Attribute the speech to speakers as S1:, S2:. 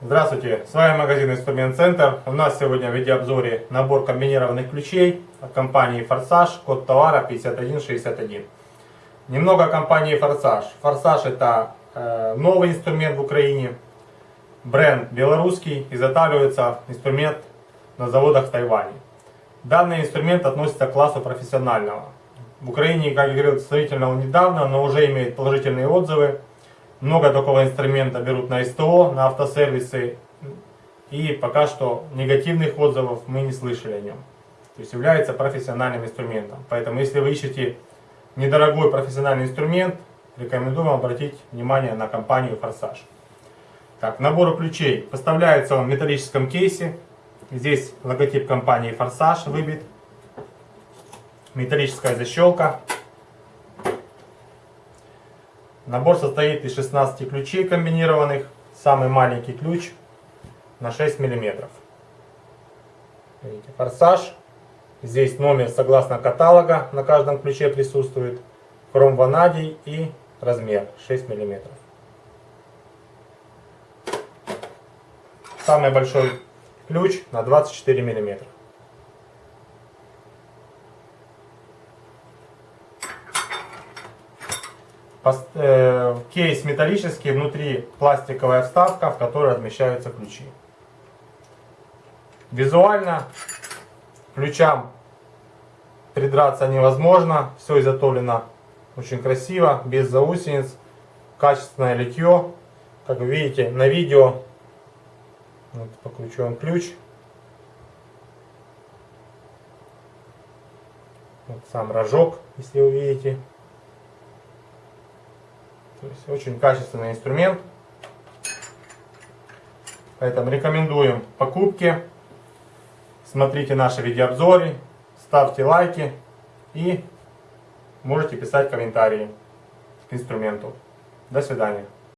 S1: Здравствуйте, с вами магазин Инструмент Центр. У нас сегодня в видеообзоре набор комбинированных ключей от компании Форсаж, код товара 5161. Немного о компании Форсаж. Форсаж это э, новый инструмент в Украине, бренд белорусский, изготавливается инструмент на заводах в Тайване. Данный инструмент относится к классу профессионального. В Украине, как я говорил, сравнительно недавно, но уже имеет положительные отзывы. Много такого инструмента берут на СТО, на автосервисы. И пока что негативных отзывов мы не слышали о нем. То есть является профессиональным инструментом. Поэтому если вы ищете недорогой профессиональный инструмент, рекомендую вам обратить внимание на компанию Форсаж. Так, набор ключей. Поставляется он в металлическом кейсе. Здесь логотип компании Форсаж выбит. Металлическая защелка. Набор состоит из 16 ключей комбинированных. Самый маленький ключ на 6 мм. Видите, форсаж. Здесь номер согласно каталога на каждом ключе присутствует. Хром ванадий и размер 6 мм. Самый большой ключ на 24 мм. Э, кейс металлический, внутри пластиковая вставка, в которой размещаются ключи. Визуально ключам придраться невозможно. Все изготовлено очень красиво, без заусениц. Качественное литье. Как вы видите на видео, вот по ключевым ключ. Вот сам рожок, если вы видите. То есть очень качественный инструмент. Поэтому рекомендуем покупки. Смотрите наши видеообзоры, ставьте лайки и можете писать комментарии к инструменту. До свидания.